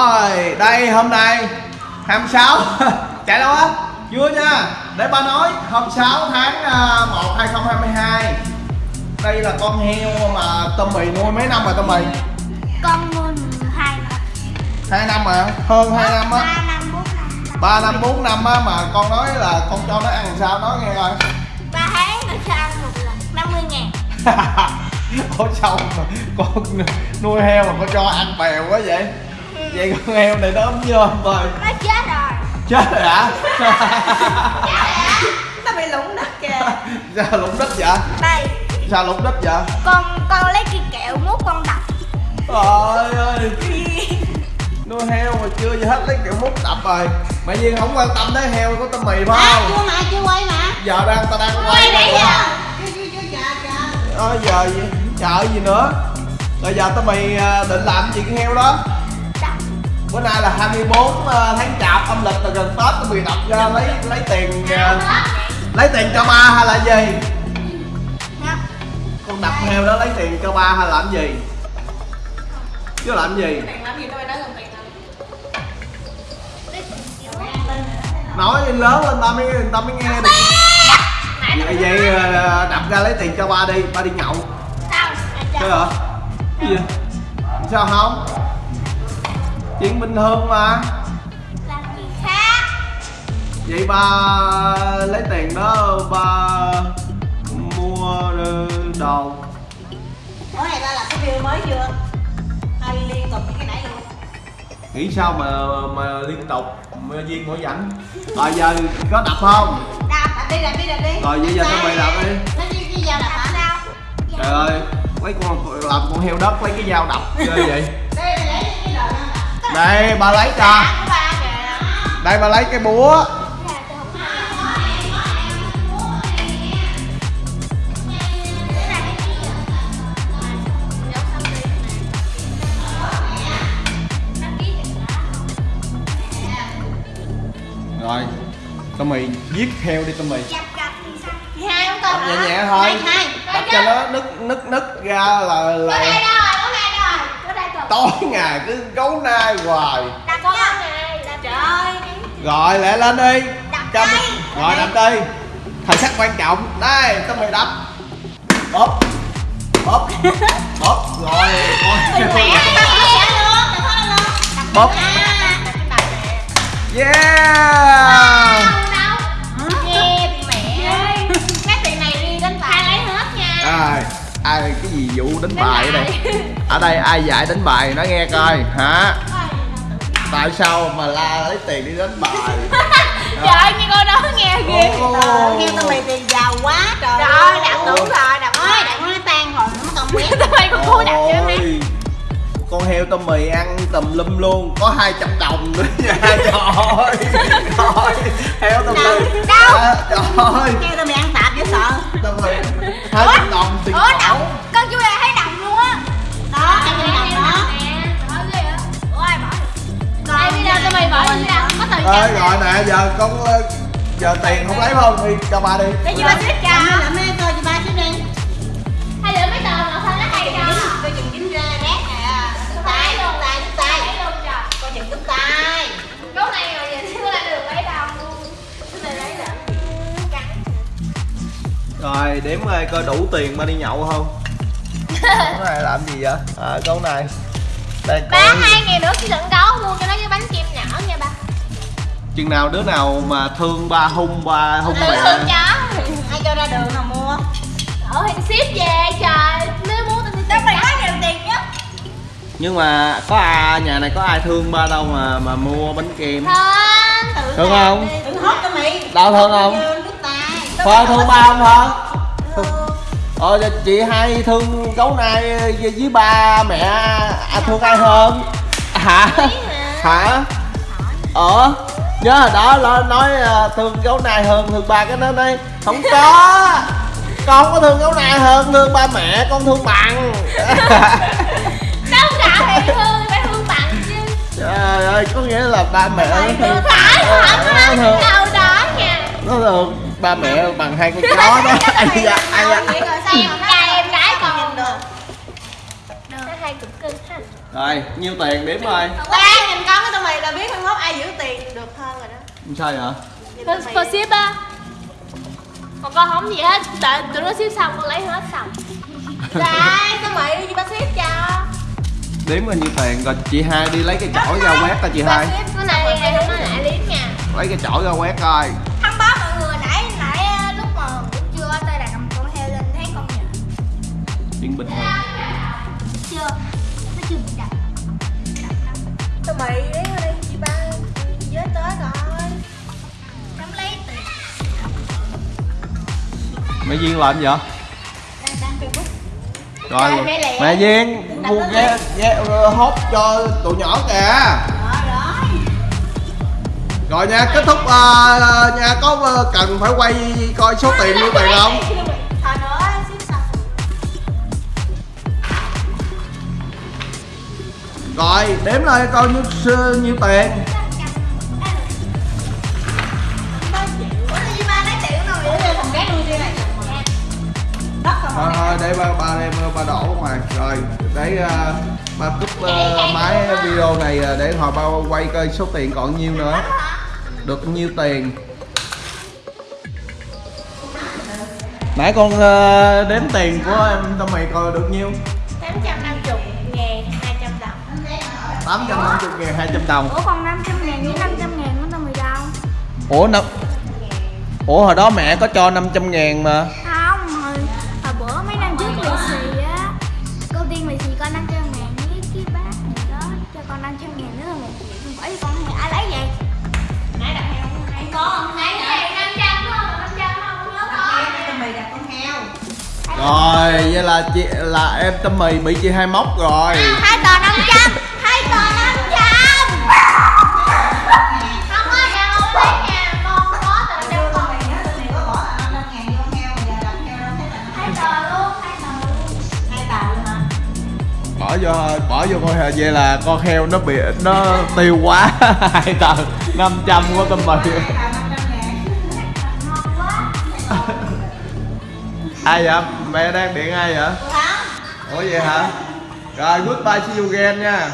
Rồi, đây hôm nay 26 Chạy đâu á? Chưa nha. Để ba nói Hôm 6 tháng à, 1 2022 Đây là con heo mà Tâm Mì nuôi mấy năm rồi Tâm Mì? con nuôi hai năm. 2 năm mà Hơn 2 năm á. ba năm 3 năm. 4 bốn năm á mà con nói là con cho nó ăn sao nói nghe coi. Ba tháng được cho ăn một lần 50 ngàn. Ủa sao mà con nuôi heo mà con cho ăn bèo quá vậy? Vậy con heo này nó ấm nhôm rồi nó chết rồi Chết rồi hả? nó bị lủng đất kìa sao lụng đất vậy? đây Sao lụng đất vậy? con con lấy cái kẹo mút con đập Trời ơi Nuôi heo mà chưa gì hết lấy kiểu mút đập rồi Mẹ Duyên không quan tâm tới heo của tao mì phải à, không? chưa mà chưa quay mà Giờ đang tao đang quay quay nãy rồi. giờ Ờ giờ gì? Chờ gì nữa? Rồi giờ tao mì à, định làm gì con heo đó? Bữa nay là 24 à, tháng chạp âm lịch là gần Tết tao mì đập ra lấy lấy tiền à, Lấy tiền cho ba hay là gì? Con đập heo đó lấy tiền cho ba hay làm gì? Chứ làm gì? tiền làm gì tôi nói lớn lên ta mới ta mới nghe được Vậy, vậy à, đập ra lấy tiền cho ba đi, ba đi nhậu sao Thế hả? Cái gì? Sao không? Chuyện bình thường mà. Làm gì khác? Vậy ba lấy tiền đó ba mua đồ. Ủa này ta làm cái video mới chưa? Hay liên tục như cái nãy luôn. Nghĩ sao mà mà liên tục mà duyên mỗi rảnh Rồi giờ có đập không? đập đập đi đập đi đập đi. Rồi vậy giờ tao mày đập đi. Nó đi đi vào đập hả? Sao Trời ơi Lấy con làm con heo đất lấy cái dao đập ghê vậy Đây ba lấy cho. Đây ba lấy cái búa. Rồi mì giết heo đi thì sao? Hai Đập con nhẹ nhẹ thôi. Đập cho nó nứt nứt nứt ra là Có đây là rồi, có đây rồi, có đây rồi. Tối ngày cứ gấu nai hoài. Đập con này, đập trời. Rồi lẹ lên đi. Đập mình- Rồi đập đi. Thời sắc quan trọng. Đây tao mày đập Bóp. Bóp. Bóp. Rồi Rồi. Bóp. Yeah. Đâu, Ai cái gì vụ đánh bài ở đây? Ở đây ai dạy đánh bài nói nghe coi hả? Tại sao mà la lấy tiền đi đánh bài? Trời ơi, nghe cô đó nghe ghê. Ờ, nghe tao mày tiền giàu quá trời Rồi, đập đủ rồi, đập ôi hết. đập nó tan rồi nó còn quét. Tụi bay cũng cua đập cho con heo tôm mì ăn tùm lum luôn có 200 đồng nữa nha. Trời ơi trời heo tôm mì. Đâu? À, trời ơi. Nghe tao mày ăn tạp dễ sợ. Tôm mì. 200 đồng tiền Ủa, con ờ, giờ tiền không lấy không đi cho ba đi Để cho ba xếp cho. làm mấy coi cho ba chút đi Hay lựa mấy tờ mà sao nó hay cho? coi chừng dính ra rác nè tay đứt tay tay luôn trời. coi chừng đứt tay Lúc này rồi giờ chưa là được lấy đâu. Rồi đếm coi coi đủ tiền ba đi nhậu không con này làm gì vậy à con này đây Ba hai ngày nữa khi trận đấu mua cho nó cái bánh kem nhỏ nha ba. Chừng nào đứa nào mà thương ba hung ba hung Tự mẹ thương chó. ai cho ra đường nào mua Ở thì ship về trời. Nếu muốn tao sẽ mày nhiều tiền nhất. nhưng mà có ai nhà này có ai thương ba đâu mà mà mua bánh kem Thương. Tự Thương không? đừng hốt cho mày Đâu thương không? Phơ thương ba không Phơ? Ờ giờ chị hai thương gấu nai với ba mẹ à, thương ai hơn? Hả? Hả? Ờ Nhớ hồi đó nó nói à, thương gấu nai hơn thương ba cái nó nói Không có. Con không có thương gấu nai hơn thương ba mẹ con thương bằng. Đâu cả mày thương, mày thương bằng chứ. Trời ơi có nghĩa là ba mẹ nó thương. phải Ờ, thật nó thương. Đâu đó nha. nó thương ba mẹ bằng hai con chó đó. ai da ai da Vậy rồi sao? Trai em gái còn nhìn được Nó hay cực cưng ha. Rồi nhiêu tiền đếm rồi Đây nhìn con cái tụi mày là biết mai mốt ai giữ tiền được hơn rồi đó. Sao vậy? Mày cô ship á. Còn con không gì hết. Đợi tụi nó ship xong con lấy hết xong. Đây tụi mày đi ba ship cho. Đếm bao nhiêu tiền rồi chị hai đi lấy cái chổi ra quét coi chị hai. Cái này này không có lại liếm nha. Lấy cái chổi ra quét coi. Thăm báo mọi người nãy nãy ờ, lúc mà buổi trưa tôi đặt cầm con heo lên thấy con nhện chuyện bình thường Mày đến ở đây chị ba với tới rồi. Nắm lấy. Tiền mẹ duyên làm gì vậy? Đang facebook rồi. Rồi, mẹ duyên mua ghé ghé hốt cho tụi nhỏ kìa. Rồi nha kết thúc ờ, nha có ờ, cần phải quay coi số tiền nhiêu tiền không rồi đếm lại coi nhiêu nhiêu tiền ủa ba lấy nuôi này thôi thôi để ba ba đem ba đổ ngoài. Rồi để uh, ba cúp uh, máy video này uh, để họ ba quay coi số tiền còn nhiêu nữa. Được nhiêu tiền. Nãy con uh, đếm tiền của em tâm mày coi được nhiêu? 800 850 ngàn 200 đồng. Ủa còn 500 ngàn với 500 ngàn của tao mày đâu Ủa năm Ủa hồi đó mẹ có cho 500 ngàn mà. Không hồi, hồi bữa mấy năm trước lì xì á cô tiên lì xì con 500 ngàn với cái bác này đó cho con 500 ngàn nữa là một triệu không phải con thì ai lấy vậy? Nãy đặt heo không hay con Nãy này 500 đúng không? 500 không nhớ con Tụi mày đặt con heo. Rồi vậy là chị là em tâm mì bị chị hai móc rồi. Hai tờ 500 hai vậy là con heo nó bị nó tiêu quá hai tờ 500 của tâm mì hai tàu 500 ngàn ngon quá Ai vậy? Mẹ đang điện ai vậy? Ủa vậy hả? Rồi goodbye see you again nha